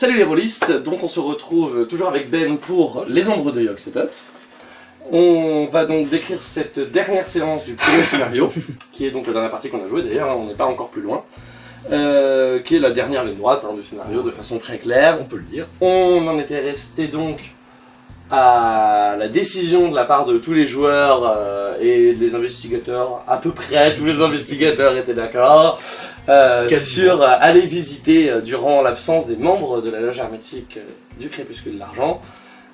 Salut les rôlistes, donc on se retrouve toujours avec Ben pour Les Ombres de Yogg-Sothoth. On va donc décrire cette dernière séance du premier scénario, qui est donc la dernière partie qu'on a jouée d'ailleurs, hein, on n'est pas encore plus loin. Euh, qui est la dernière ligne droite hein, du scénario de façon très claire, on peut le dire. On en était resté donc à la décision de la part de tous les joueurs euh, et des investigateurs, à peu près tous les investigateurs étaient d'accord, euh, sur euh, aller visiter durant l'absence des membres de la loge hermétique du Crépuscule de l'Argent,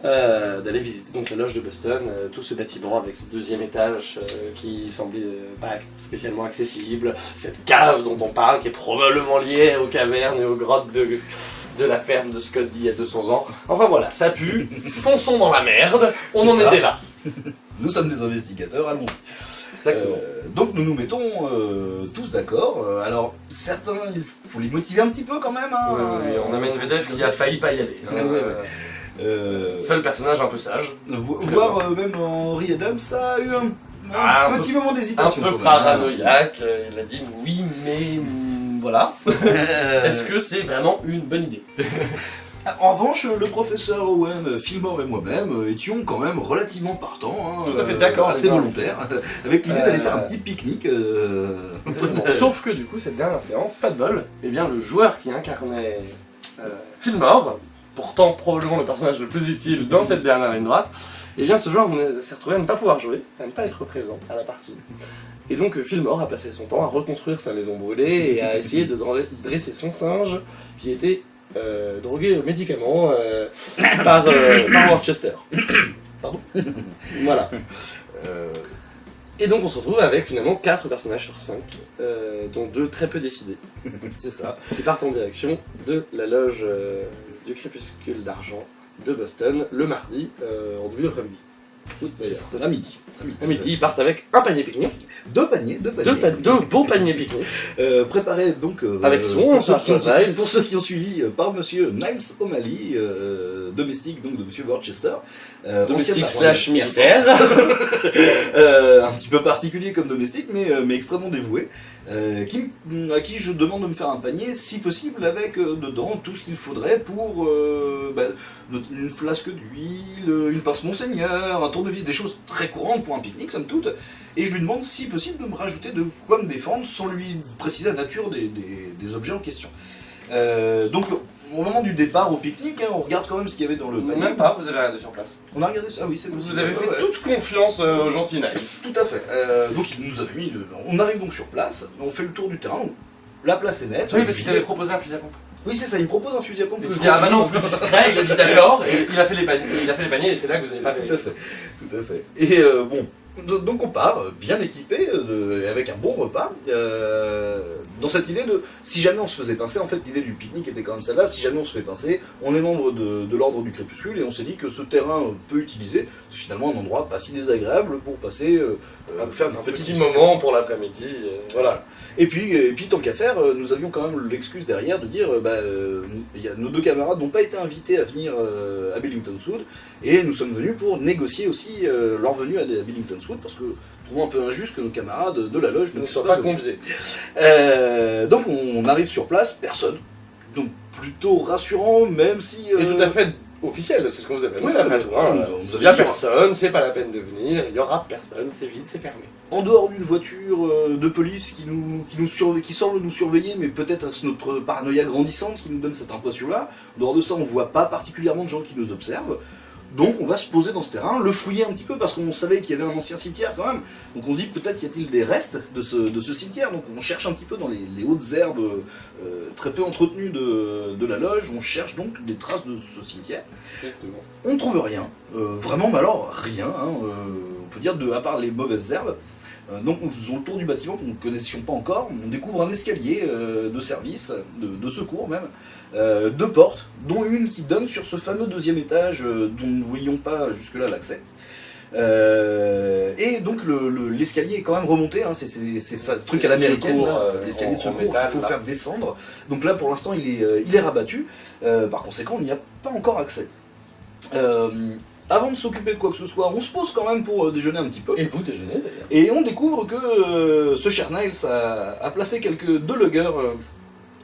d'aller visiter donc la loge de Boston, tout ce bâtiment avec ce deuxième étage qui semblait pas spécialement accessible, cette cave dont on parle qui est probablement liée aux cavernes et aux grottes de, de la ferme de Scott d'il y a 200 ans. Enfin voilà, ça pue, fonçons dans la merde, on en ça. était là. Nous sommes des investigateurs, allons-y. Exactement. Euh, donc nous nous mettons euh, tous d'accord. Euh, alors certains, il faut les motiver un petit peu quand même. Hein. On a Medvedev qui a failli pas y aller. Ouais, Seul personnage un peu sage. vo- voir euh, même Henri Adams, a eu un, un Ah, un petit moment Un d'hésitation. peu quand même. paranoïaque, il a dit oui mais voilà. Euh, Est-ce que c'est vraiment une bonne idée En revanche, le professeur Owen, Fillmore et moi-même euh, étions quand même relativement partants. hein, Tout à fait euh, d'accord, Assez volontaires, avec l'idée Euh, d'aller faire un petit pique-nique. euh, Sauf que du coup, cette dernière séance, pas de bol, eh bien le joueur qui incarnait euh, Fillmore, pourtant probablement le personnage le plus utile dans cette dernière ligne droite, eh bien ce joueur ne- s'est retrouvé à ne pas pouvoir jouer, à ne pas être présent à la partie. Et donc euh, Fillmore a passé son temps à reconstruire sa maison brûlée et à essayer de dresser son singe qui était euh, drogué aux médicaments euh, par, euh, par Worcester. Pardon Voilà. Et donc on se retrouve avec finalement 4 personnages sur 5, dont deux très peu décidés, c'est ça. qui partent en direction de la loge du crépuscule d'argent de Boston le mardi en début d'après-midi. À midi. À midi. Ils partent avec un panier pique-nique, Deux paniers, deux paniers. deux, pa- deux beaux paniers pique-nique, Euh, préparé donc euh, Avec son pour, ceux qui pour ceux qui ont suivi euh, par Monsieur Niles O'Malley, domestique donc de Monsieur Worcester, domestique slash militaire. Un petit peu particulier comme domestique, mais, mais extrêmement dévoué, euh, à qui je demande de me faire un panier, si possible, avec euh, dedans tout ce qu'il faudrait pour euh, bah, une flasque d'huile, une pince Monseigneur, un tournevis, des choses très courantes pour un pique-nique, somme toute. Et je lui demande, si possible, de me rajouter de quoi me défendre sans lui préciser la nature des, des- objets en question. Donc, au moment du départ au pique-nique, hein, on regarde quand même ce qu'il y avait dans le panier. Même pas, vous avez regardé sur place. On a regardé ça, ah oui, c'est Vous avez fait Ouais, toute confiance euh, au gentil Nice. Tout à fait. Euh, donc il nous avait mis. On arrive donc sur place, on fait le tour du terrain. La place est nette. Oui, parce qu'il t'avait proposé un fusil à pompe. Oui, c'est ça. Il me propose un fusil à pompe que je dis, ah refuse. maintenant plus discret, il a dit d'accord, il a fait les paniers, il a fait les paniers et c'est là que vous n'avez C'est- pas Tout à fait. Tout à fait. Et euh, bon. Do- Donc on part euh, bien équipé, euh, avec un bon repas, euh, dans cette idée de si jamais on se faisait pincer, en fait l'idée du pique-nique était quand même celle-là, si jamais on se fait pincer, on est membre de, de l'ordre du crépuscule et on s'est dit que ce terrain euh, peu utilisé, c'est finalement un endroit pas si désagréable pour passer, euh, faire une Un petit moment pour l'après-midi, voilà. Et puis, et puis tant qu'à faire, nous avions quand même l'excuse derrière de dire, bah, il y a, nos deux camarades n'ont pas été invités à venir à Billington Wood, et nous sommes venus pour négocier aussi leur venue à, à Billington Parce que nous trouvons un peu injuste que nos camarades de la loge Ne ne soient pas venus. conviés. Euh, donc on arrive sur place, personne. Donc plutôt rassurant, même si... Et euh, tout à fait officiel, c'est ce qu'on vous annoncé Ouais, après tout. hein. Il n'y a personne, c'est pas la peine de venir, il y aura personne, c'est vide, c'est fermé. En dehors d'une voiture euh, de police qui nous, qui nous surve- qui semble nous surveiller, mais peut-être c'est notre paranoïa grandissante qui nous donne cette impression-là. En dehors de ça, on voit pas particulièrement de gens qui nous observent. Donc on va se poser dans ce terrain, le fouiller un petit peu parce qu'on savait qu'il y avait un ancien cimetière quand même. Donc on se dit peut-être y a-t-il des restes de ce, de ce cimetière. Donc on cherche un petit peu dans les, les hautes herbes euh, très peu entretenues de, de la loge. On cherche donc des traces de ce cimetière. Exactement. On ne trouve rien, euh, vraiment, mais alors rien, hein, euh, on peut dire, de, à part les mauvaises herbes. Euh, donc nous faisons le tour du bâtiment que nous ne connaissions pas encore, on découvre un escalier euh, de service, de, de secours même, euh, deux portes, dont une qui donne sur ce fameux deuxième étage euh, dont nous ne voyions pas jusque-là l'accès. Euh, et donc le- le- l'escalier est quand même remonté, hein, c'est ces trucs à l'américaine, l'escalier de secours qu'il faut là. faire descendre. Donc là pour l'instant il est, il est rabattu, par conséquent on n'y a pas encore accès. Avant de s'occuper de quoi que ce soit, on se pose quand même pour euh, déjeuner un petit peu. Et vous déjeunez d'ailleurs. Et on découvre que euh, ce cher Niles a, a placé quelques deux luggers euh,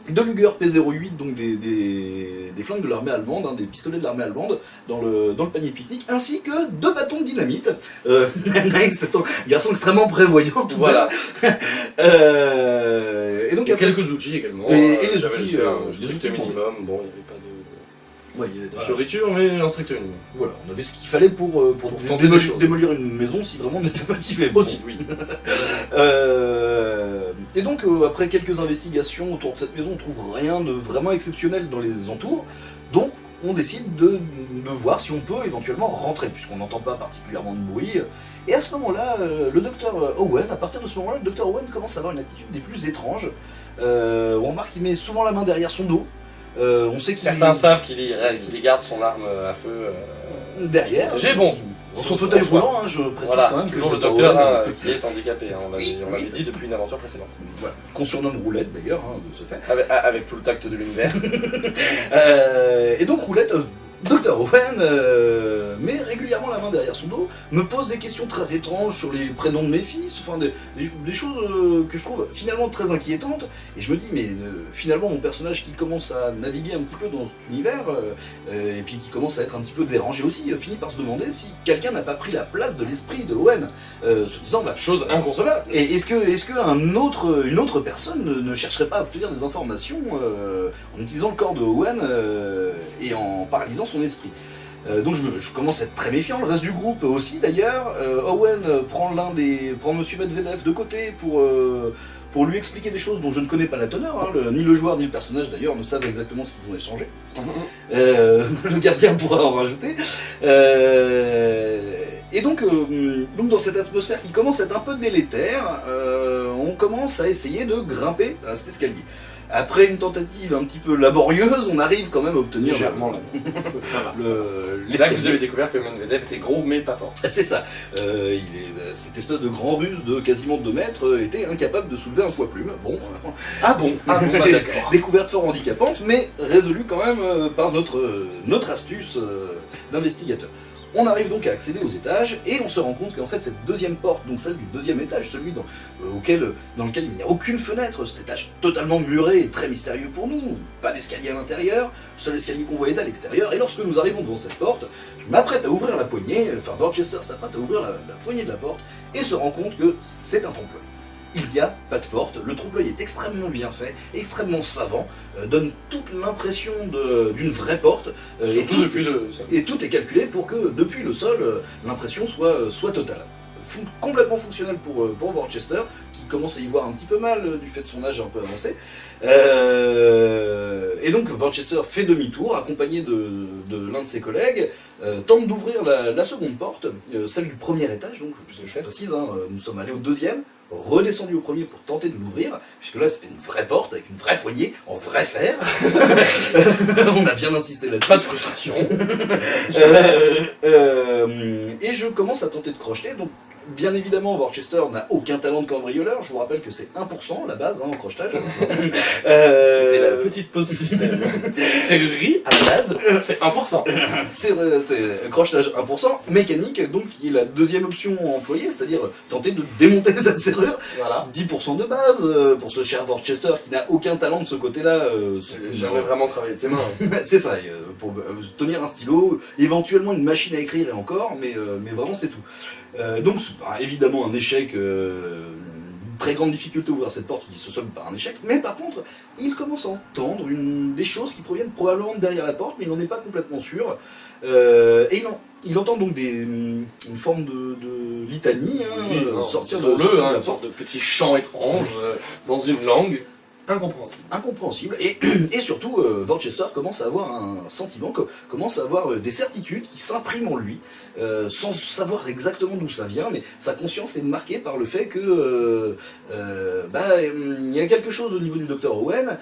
deux Luger P08, donc des, des, des flingues de l'armée allemande, hein, des pistolets de l'armée allemande dans le, dans le panier pique-nique, ainsi que deux bâtons de dynamite. Euh, Nine, c'est un garçon extrêmement prévoyant. tout Voilà. Euh, et donc Et après- quelques outils également. Et- et les outils, outils minimum. Bon, il n'y avait pas de, Ouais, voilà. fioritures, mais un strict minimum. Voilà, on avait ce qu'il fallait pour, euh, pour, démolir une maison si vraiment on était motivé. Aussi, oui. Euh, et donc, euh, après quelques investigations autour de cette maison, on trouve rien de vraiment exceptionnel dans les entours. Donc, on décide de, de voir si on peut éventuellement rentrer, puisqu'on n'entend pas particulièrement de bruit. Et à ce moment-là, euh, le docteur Owen, à partir de ce moment-là, le docteur Owen commence à avoir une attitude des plus étranges. On remarque qu'il met souvent la main derrière son dos. Euh, on sait qu'il Certains savent qu'il y, qu'il y garde son arme à feu euh, derrière. protégée. Bon, Dans son fauteuil roulant, hein, je précise Voilà, quand même que toujours le docteur hein, qui est handicapé, hein, on l'avait Oui, oui. dit depuis une aventure précédente. voilà, qu'on surnomme Roulette d'ailleurs, de ce fait. Avec, avec tout le tact de l'univers. Euh, et donc Roulette, euh, Dr. Owen, euh, met régulièrement la main derrière son dos, me pose des questions très étranges sur les prénoms de mes fils, enfin des, choses euh, que je trouve finalement très inquiétantes. Et je me dis, mais euh, finalement mon personnage qui commence à naviguer un petit peu dans cet univers, et puis qui commence à être un petit peu dérangé aussi, finit par se demander si quelqu'un n'a pas pris la place de l'esprit de Owen, se disant, bah, Chose inconcevable. et est-ce que, est-ce que un autre, personne ne, ne chercherait pas à obtenir des informations en utilisant le corps de Owen et en paralysant son esprit Euh, donc je, me- je commence à être très méfiant, le reste du groupe aussi d'ailleurs. Euh, Owen prend l'un des, prend Monsieur Medvedev de côté pour euh, pour lui expliquer des choses dont je ne connais pas la teneur. hein. Le- ni le joueur ni le personnage d'ailleurs ne savent exactement ce qu'ils vont échanger. Euh, le gardien pourra en rajouter. Et donc, donc dans cette atmosphère qui commence à être un peu délétère, on commence à essayer de grimper à cet escalier. Après une tentative un petit peu laborieuse, on arrive quand même à obtenir Légèrement là. le, C'est là que vous avez découvert que Medvedev était gros mais pas fort. C'est ça. Euh, il est, euh, cette espèce de grand russe de quasiment 2 mètres euh, était incapable de soulever un poids plume. Bon, Ah bon? Ah bon, bah d'accord. découverte fort handicapante, mais résolue quand même par notre, notre astuce d'investigateur. On arrive donc à accéder aux étages et on se rend compte qu'en fait cette deuxième porte, donc celle du deuxième étage, celui dans, euh, auquel, dans lequel il n'y a aucune fenêtre, cet étage totalement muré et très mystérieux pour nous, pas d'escalier à l'intérieur, seul escalier qu'on est à l'extérieur, et lorsque nous arrivons devant cette porte, je m'apprête à ouvrir la poignée, enfin Dorchester s'apprête à ouvrir la, la poignée de la porte et se rend compte que c'est un trompe-l'œil. Il n'y a pas de porte, le trompe-l'œil est extrêmement bien fait, extrêmement savant, euh, donne toute l'impression d'une vraie porte, euh, et, tout, depuis le sol. et tout est calculé pour que depuis le sol, euh, l'impression soit, soit totale. Fon- complètement fonctionnel pour, pour Worcester, qui commence à y voir un petit peu mal du fait de son âge un peu avancé. Et donc Worcester fait demi-tour, accompagné de, de l'un de ses collègues, tente d'ouvrir la, la seconde porte, celle du premier étage, donc puisque je précise, hein, nous sommes allés au deuxième, redescendu au premier pour tenter de l'ouvrir, puisque là c'était une vraie porte avec une vraie poignée en vrai fer. On a bien insisté là-dessus. Pas de frustration. Euh, euh, et je commence à tenter de crocheter. Donc, bien évidemment, Worcester n'a aucun talent de cambrioleur. Je vous rappelle que c'est 1% la base hein, en crochetage. Euh, C'était la petite pause système. Serrurerie, à la base, c'est 1%. C'est euh, c'est crochetage 1%, mécanique, donc qui est la deuxième option employée, c'est-à-dire tenter de démonter cette serrure. Voilà. 10% de base euh, pour ce cher Worcester qui n'a aucun talent de ce côté-là. euh, c'est- jamais vraiment travaillé de ses mains. c'est ça, euh, pour tenir un stylo, éventuellement une machine à écrire et encore, mais, mais vraiment c'est tout. Euh, donc bah, évidemment un échec, euh, une très grande difficulté à ouvrir cette porte qui se solde par un échec, mais par contre il commence à entendre une, des choses qui proviennent probablement de derrière la porte, mais il n'en est pas complètement sûr. Euh, et il, en- il entend donc des, une forme de, de litanie hein, Oui, sortir de, sortir de hein, la une porte. sorte de petit chant étrange euh, dans une langue incompréhensible. incompréhensible et, et surtout euh, Worcester commence à avoir un sentiment, co- commence à avoir euh, des certitudes qui s'impriment en lui euh, sans savoir exactement d'où ça vient mais sa conscience est marquée par le fait que euh, bah, il y a quelque chose au niveau du docteur Owen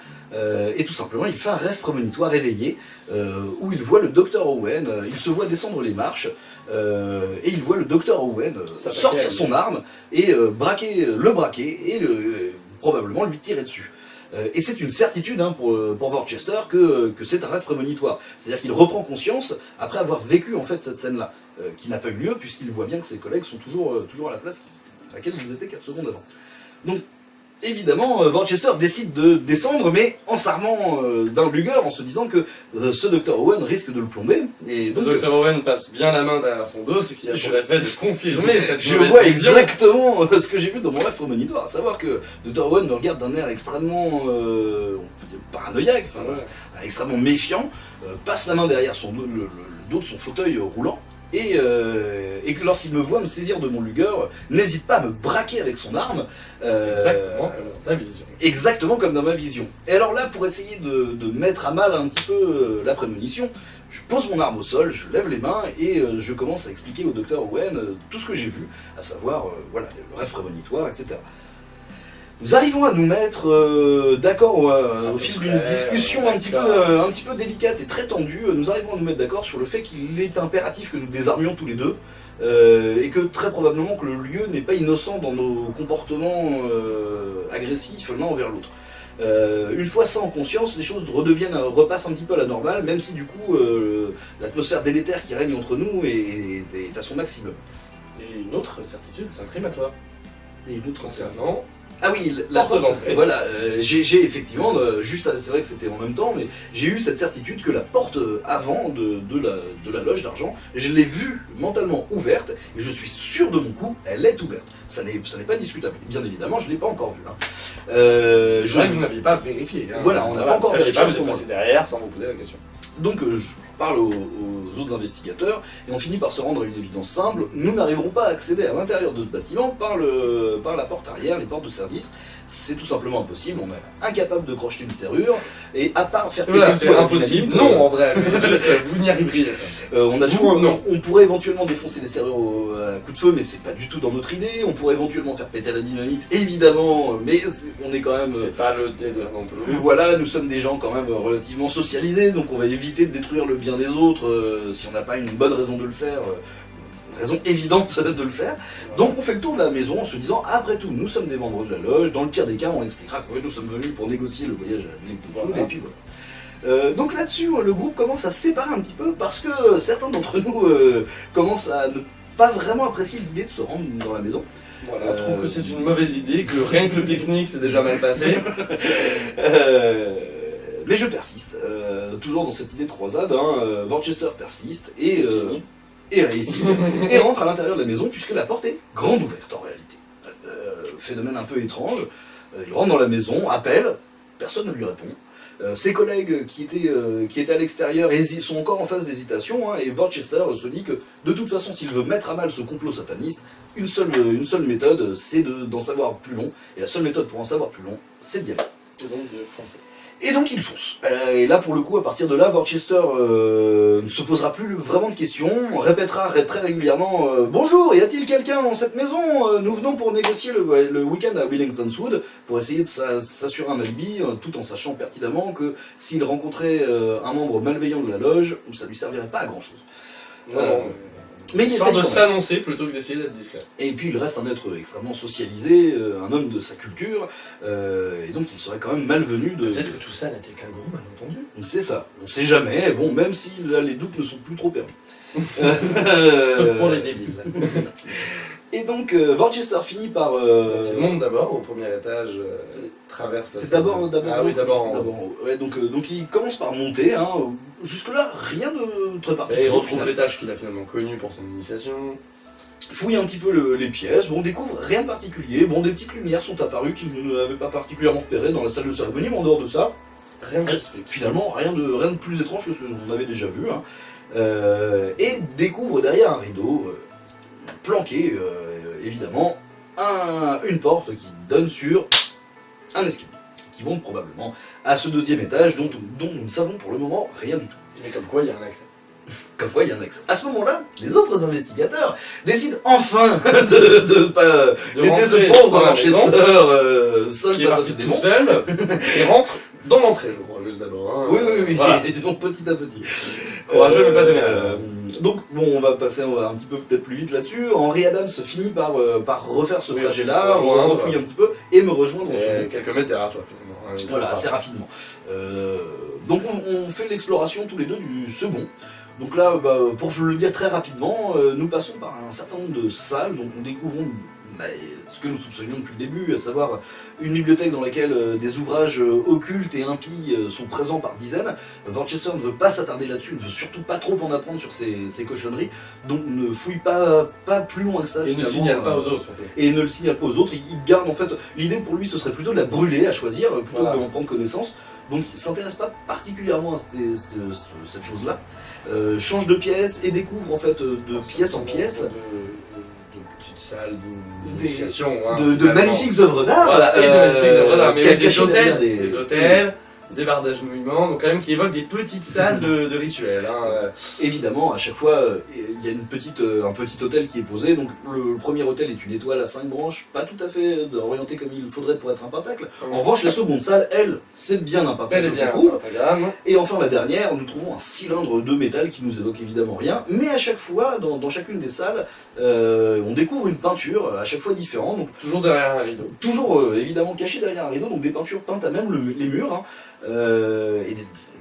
et tout simplement il fait un rêve prémonitoire éveillé euh, où il voit le docteur Owen il se voit descendre les marches et il voit le docteur Owen sortir son arme et braquer, le braquer et le, probablement lui tirer dessus. Euh, et c'est une certitude hein, pour, euh, pour Worcester que, que c'est un rêve prémonitoire. C'est-à-dire qu'il reprend conscience après avoir vécu en fait cette scène-là, euh, qui n'a pas eu lieu puisqu'il voit bien que ses collègues sont toujours, euh, toujours à la place à laquelle ils étaient 4 secondes avant. Donc évidemment, euh, Worcester décide de descendre, mais en s'armant euh, d'un Luger, en se disant que euh, ce Dr. Owen risque de le plomber. Et donc, Le Dr. Owen passe bien la main derrière son dos, ce qui a Je- pour effet de confirmer cette je vois vision. exactement ce que j'ai vu dans mon rêve prémonitoire, à savoir que Dr. Owen me regarde d'un air extrêmement euh, paranoïaque, enfin, Ouais. extrêmement méfiant, passe la main derrière son le, le- le dos de son fauteuil roulant, et, euh, et que lorsqu'il me voit me saisir de mon Luger, n'hésite pas à me braquer avec son arme. euh, Exactement comme dans ta vision. exactement comme dans ma vision. Et alors là, pour essayer de, de mettre à mal un petit peu euh, la prémonition, je pose mon arme au sol, je lève les mains et euh, je commence à expliquer au docteur Owen tout ce que j'ai vu, à savoir voilà, le rêve prémonitoire, etc. Nous arrivons à nous mettre euh, d'accord euh, au fil d'une discussion un petit, peu, euh, un petit peu délicate et très tendue. Nous arrivons à nous mettre d'accord sur le fait qu'il est impératif que nous désarmions tous les deux et que très probablement que le lieu n'est pas innocent dans nos comportements agressifs l'un envers l'autre. Euh, une fois ça en conscience, les choses redeviennent, repassent un petit peu à la normale, même si du coup euh, l'atmosphère délétère qui règne entre nous est, est à son maximum. Et une autre certitude s'imprime à toi. Et une autre Concernant Ah oui, la Porte d'entrée. voilà, euh, j'ai effectivement, euh, juste, à- c'est vrai que c'était en même temps, mais j'ai eu cette certitude que la porte euh, avant de, de la, de la loge d'argent, je l'ai vue mentalement ouverte, et je suis sûr de mon coup, elle est ouverte. Ça n'est pas discutable. Bien évidemment, je ne l'ai pas encore vue. hein. Euh, Je vrai que vous n'aviez pas vérifié. hein. Voilà, on n'a pas encore vérifié pas, Vous êtes passé derrière sans vous poser la question. Donc euh, je parle aux, aux autres investigateurs et on finit par se rendre à une évidence simple. Nous n'arriverons pas à accéder à l'intérieur de ce bâtiment par, le, par la porte arrière, les portes de service. C'est tout simplement impossible. On est incapable de crocheter une serrure et à part faire Voilà, péter c'est impossible. Non, en vrai, juste vous n'y arriveriez pas. Euh, on, a non. on pourrait éventuellement défoncer les serrures au- à coup de feu, mais c'est pas du tout dans notre idée. On pourrait éventuellement faire péter la dynamite, évidemment, mais on est quand même. C'est pas le délire non plus. Voilà, nous sommes des gens quand même relativement socialisés, donc on va éviter de détruire le bien des autres euh, si on n'a pas une bonne raison de le faire, euh, une raison évidente de le faire. Donc on fait le tour de la maison en se disant, après tout, nous sommes des membres de la loge, dans le pire des cas, on expliquera que nous sommes venus pour négocier le voyage à Voilà. et puis voilà. Euh, donc là-dessus, le groupe commence à se séparer un petit peu parce que certains d'entre nous euh, commencent à ne pas vraiment apprécier l'idée de se rendre dans la maison. Voilà, Euh, je trouve que c'est une mauvaise idée, que rien que le pique-nique c'est déjà mal passé. Euh, mais je persiste, euh, toujours dans cette idée de croisade. Hein, euh, Worcester persiste et, euh, et réussit et rentre à l'intérieur de la maison puisque la porte est grande ouverte en réalité. Euh, phénomène un peu étrange. Euh, il rentre dans la maison, appelle, personne ne lui répond. Euh, ses collègues qui étaient, euh, à l'extérieur sont encore en phase d'hésitation hein, et Worcester se dit que de toute façon s'il veut mettre à mal ce complot sataniste, une seule, méthode c'est de- d'en savoir plus long et la seule méthode pour en savoir plus long c'est d'y aller. Et donc il fonce. Euh, et là pour le coup, à partir de là, Worcester euh, ne se posera plus vraiment de questions, on répétera ré- très régulièrement euh, Bonjour, y a-t-il quelqu'un dans cette maison Nous venons pour négocier le, le week-end à Wellington's Wood pour essayer de s'a- s'assurer un alibi, tout en sachant pertinemment que s'il rencontrait un membre malveillant de la loge, ça lui servirait pas à grand mais il essaye de s'annoncer plutôt que d'essayer d'être discret. Et puis il reste un être extrêmement socialisé, euh, un homme de sa culture, euh, et donc il serait quand même malvenu de. Peut-être que tout ça n'était qu'un gros malentendu. C'est ça, on sait jamais, bon, même si là les doutes ne sont plus trop permis. Euh, Sauf pour les débiles. Et donc, euh, Worcester finit par. euh, Il monte d'abord au premier étage, euh, traverse. c'est d'abord d'abord Ah oui, d'abord. en- haut. Ouais, donc, euh, donc il commence par monter, hein, jusque-là rien de très Et particulier. il au retrouve l'étage qu'il a finalement connu pour son initiation. Fouille un petit peu le- les pièces, bon, on découvre rien de particulier, bon, des petites lumières sont apparues qu'il n'avait pas particulièrement repérées dans la salle de cérémonie, mais en dehors de ça, Rien de finalement rien de, rien de plus étrange que ce qu'on avait déjà vu. hein. Euh, et découvre derrière un rideau, euh, planqué euh, évidemment, un- une porte qui donne sur un escalier, qui monte probablement à ce deuxième étage dont, dont nous ne savons pour le moment rien du tout. Mais comme quoi, il y a un accès. Comme quoi il y a un accès. À ce moment-là, les autres investigateurs décident enfin de ne pas De laisser ce pauvre Manchester euh, seul qui face à tout seul, et rentre dans l'entrée, je crois, juste d'abord. hein. Oui, oui, oui, Voilà. ils vont petit à petit. Courageux, mais pas des Euh, Donc, bon, on va passer un petit peu peut-être plus vite là-dessus. Henri Adams finit par, euh, par refaire ce Oui, trajet-là, on rejoindre. refouille un petit peu et me rejoindre Et quelques mètres derrière toi, finalement. hein, Voilà, assez rapidement. Euh, donc, on, on fait l'exploration tous les deux du second. Donc là, bah, pour le dire très rapidement, euh, nous passons par un certain nombre de salles, donc nous découvrons bah, ce que nous soupçonnions depuis le début, à savoir une bibliothèque dans laquelle euh, des ouvrages euh, occultes et impies euh, sont présents par dizaines. Worcester ne veut pas s'attarder là-dessus, ne veut surtout pas trop en apprendre sur ces, ces cochonneries, donc ne fouille pas, pas plus loin que ça. Et ne signale pas aux autres et ne le signale pas aux autres. Il, garde en fait. L'idée pour lui, ce serait plutôt de la brûler à choisir, plutôt Voilà. que d'en prendre connaissance. Donc il s'intéresse pas particulièrement à cette, cette- cette chose-là. Euh, change de pièce et découvre en fait de pièce en pièce De, de, hein, magnifiques œuvres d'art. Voilà, et de magnifiques œuvres d'art, mais ca- oui, des cachées derrière hôtels, des hôtels, des barres d'agenouillement, donc quand même qui évoquent des petites salles de, de rituels. Hein. Évidemment, à chaque fois, euh, il y a une petite, euh, un petit hôtel qui est posé. Donc le, le premier hôtel est une étoile à 5 branches, pas tout à fait euh, orienté comme il faudrait pour être un pentacle. En revanche, la seconde salle, elle, c'est bien un pentacle. Elle est bien, trouve. Et enfin la dernière, nous trouvons un cylindre de métal qui nous évoque évidemment rien, mais à chaque fois, dans, dans chacune des salles, euh, on découvre une peinture, à chaque fois différente, donc Toujours derrière un rideau. toujours euh, évidemment cachée derrière un rideau, donc des peintures peintes à même le- les murs, hein, euh, et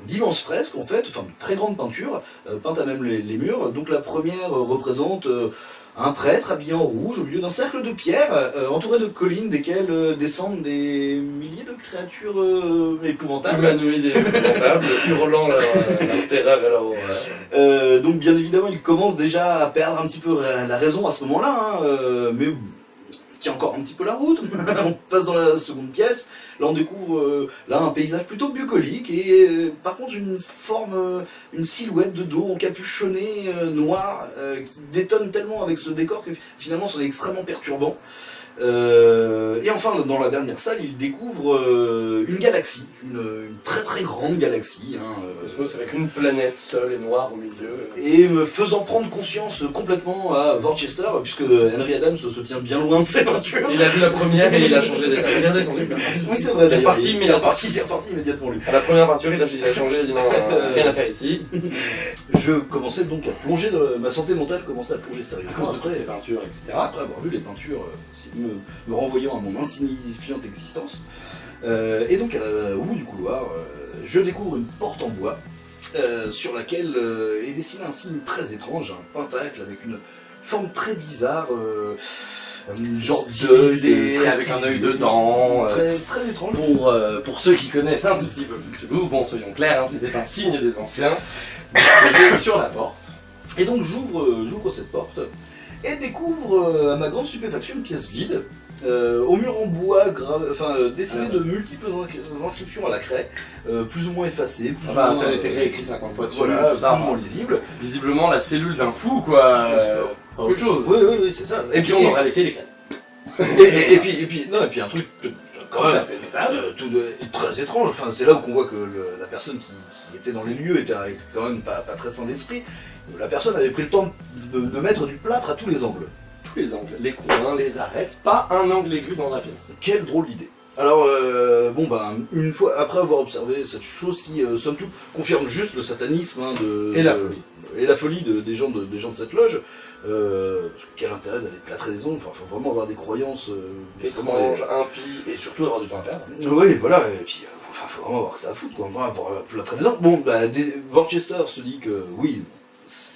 d'immenses fresques en fait, enfin de très grandes peintures, euh, peintes à même les, les murs. Donc la première euh, représente euh, un prêtre habillé en rouge au milieu d'un cercle de pierres, entouré de collines desquelles descendent des milliers de créatures épouvantables. Humanoïde et épouvantables, hurlant leur, terreur et leur horreur. Donc bien évidemment, il commence déjà à perdre un petit peu la raison à ce moment-là, hein, mais tient encore un petit peu la route. on passe dans la seconde pièce. Là, on découvre euh, là un paysage plutôt bucolique et euh, par contre une forme, euh, une silhouette de dos encapuchonné noir qui détonne tellement avec ce décor que finalement, c'est extrêmement perturbant. Euh, et enfin, dans la dernière salle, il découvre euh, une galaxie, une, une très très grande galaxie. hein, euh, Cosmos avec une planète seule et noire au milieu. et me faisant prendre conscience complètement à Worcester, puisque Henry Adams se tient bien loin de ses peintures. Il a vu la première et il a changé d'état. Il est redescendu. Oui, c'est vrai, Il est reparti, mais il il est a reparti, il est reparti immédiatement lui. À la première peinture, il a, il a changé, il a dit non, euh, rien à faire ici. Je commençais donc à plonger, ma santé mentale commençait à plonger À sérieusement cause de toutes après, ces peintures, etc. après avoir vu les peintures euh, si- me, me renvoyant à mon insignifiante existence. Euh, et donc, euh, au bout du couloir, euh, je découvre une porte en bois sur laquelle est dessiné un signe très étrange, un pentacle avec une forme très bizarre. un genre d'œil, avec un œil dedans, Très, très étrange. Pour, pour ceux qui connaissent un tout petit peu Cthulhu, bon soyons clairs, hein, c'était un signe des anciens, disposé sur la porte. Et donc j'ouvre j'ouvre cette porte et découvre euh, à ma grande stupéfaction une pièce vide. euh, au mur en bois, enfin euh, dessiné Ah. de multiples in- inscriptions à la craie, euh, plus ou moins effacées, plus Ah ou bah, moins, ça a été réécrit 50 fois dessus, voilà, tout ça. plus ou moins lisible. Visiblement la cellule d'un fou, quoi. pas autre chose. Oui, oui, oui, c'est ça. Et puis on aurait laissé les clés. et, et- et puis, et puis, non, et puis un truc quand euh, tout de- très étrange. Enfin, c'est là qu'on voit que le- la personne qui, qui était dans les lieux était était quand même pas, pas très sain d'esprit. La personne avait pris le temps de, de mettre du plâtre à tous les angles. Tous les angles, les coins, les arêtes, pas un angle aigu dans la pièce. Quelle drôle d'idée. Alors, euh, bon, ben, une fois, après avoir observé cette chose qui, euh, somme toute, confirme juste le satanisme hein, de, Et la de- folie. et la folie de- des, gens de, des gens de cette loge, euh, parce que quel intérêt d'aller plâtrer des ongles, enfin, faut vraiment avoir des croyances euh, vraiment- Étrange, impie, et surtout avoir du temps à perdre. Oui, voilà, et puis, enfin, faut vraiment avoir que ça à foutre, quoi, euh, plâtrer des ongles. Bon, bah, des- Worcester se dit que, oui,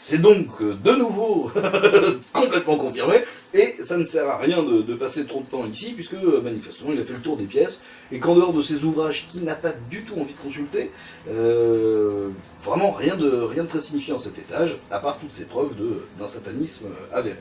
c'est donc euh, de nouveau complètement confirmé, et ça ne sert à rien de, de passer trop de temps ici, puisque euh, manifestement il a fait le tour des pièces, et qu'en dehors de ces ouvrages qu'il n'a pas du tout envie de consulter, euh, vraiment rien de, rien de très signifiant à cet étage, à part toutes ces preuves de- d'un satanisme avéré.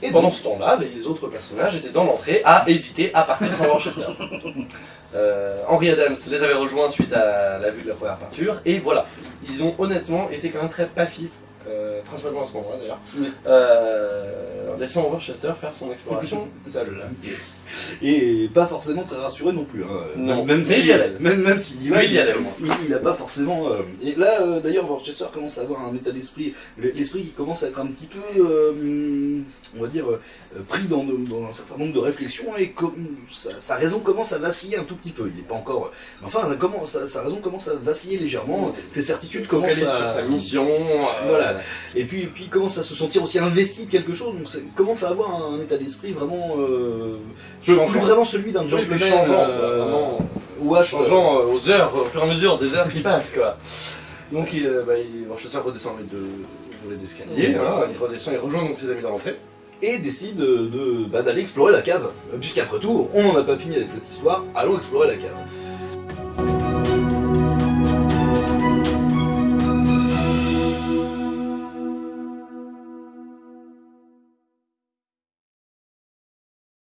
Et Pendant ce temps-là, les autres personnages étaient dans l'entrée à hésiter à partir sans Worcester. Euh, Henry Adams les avait rejoints suite à la vue de la première peinture, et voilà, ils ont honnêtement été quand même très passifs, euh, principalement à ce moment-là d'ailleurs, Oui. euh, en laissant Worcester faire son exploration seul. Et pas forcément très rassuré non plus. hein. Non, même mais si, il y allait. Même, même s'il y va, Mais il y allait il- il a pas forcément. euh, Et là, euh, d'ailleurs, Worcester commence à avoir un état d'esprit, l'esprit qui commence à être un petit peu, euh, on va dire, euh, pris dans, de- dans un certain nombre de réflexions et comme, sa, sa raison commence à vaciller un tout petit peu. Il n'est pas encore. Enfin, sa, sa raison commence à vaciller légèrement. Ses certitudes commencent à. sur sa mission. euh, Voilà. Et puis, puis il commence à se sentir aussi investi de quelque chose, donc commence à avoir un état d'esprit vraiment. Euh, Changeant. plus vraiment celui d'un Oui, gentleman. puis changeant, euh, vraiment. ou à changeant euh, aux heures, au fur et à mesure des heures qui passent, quoi. Donc, il, euh, bah, il, Worcester redescend avec deux volets d'escalier, Voilà. il redescend, il rejoint donc ses amis dans l'entrée. et décide de- de- bah, d'aller explorer la cave. Puisqu'après tout, on n'en a pas fini avec cette histoire, allons explorer la cave.